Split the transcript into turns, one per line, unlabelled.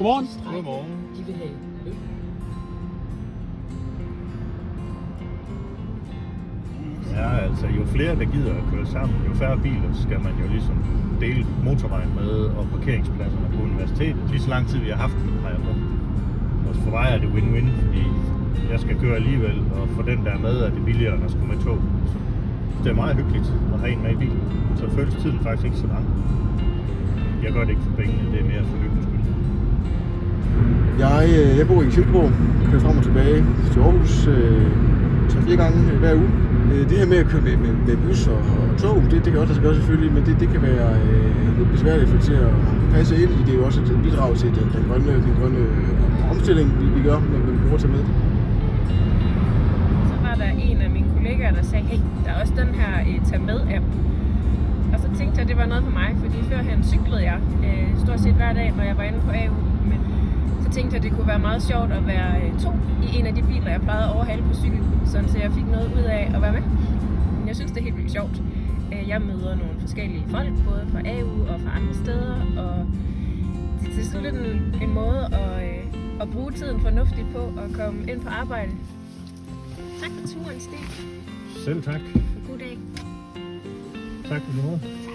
Godmorgen.
Godmorgen.
De vil have løn.
Ja, altså jo flere der gider at køre sammen, jo færre biler skal man jo ligesom dele motorvejen med og parkeringspladserne på universitetet. Lige så lang tid vi har haft dem, har jeg på. Og for mig er det win-win, fordi jeg skal køre alligevel, og for den der er med er det billigere end at skulle med tog. Så det er meget hyggeligt at have en med i bilen. Så føles tiden faktisk ikke så lang. Jeg gør det ikke for pengene, det er mere for hyggens skyld.
Jeg, øh, jeg bor i Silkeborg, kører frem og tilbage til Aarhus øh, 3-4 gange øh, hver uge. Øh, det her med at køre med, med, med bus og, og tog, det, det kan også lade sig gøre selvfølgelig, men det, det kan være øh, lidt besværligt for til at passe ind i. Det er jo også et bidrag til den, den grønne, den grønne omstilling, vi, vi gør, når vi bruger til med.
Kollegaer, der sagde, hey, der er også den her øh, tag med app. Og så tænkte jeg, at det var noget for mig, fordi førhen cyklede jeg øh, stort set hver dag, når jeg var inde på AU. Men så tænkte jeg, at det kunne være meget sjovt at være øh, to i en af de biler, jeg plejede at overhale på cykel, sådan så jeg fik noget ud af at være med. Men jeg synes, det er helt vildt sjovt. Øh, Jeg møder nogle forskellige folk, både fra AU og fra andre steder, og det er sådan lidt en, en måde at, øh, at bruge tiden fornuftigt på og komme ind på arbejde. Tak for turen, Stig.
Selv tak.
God dag.
Tak for det.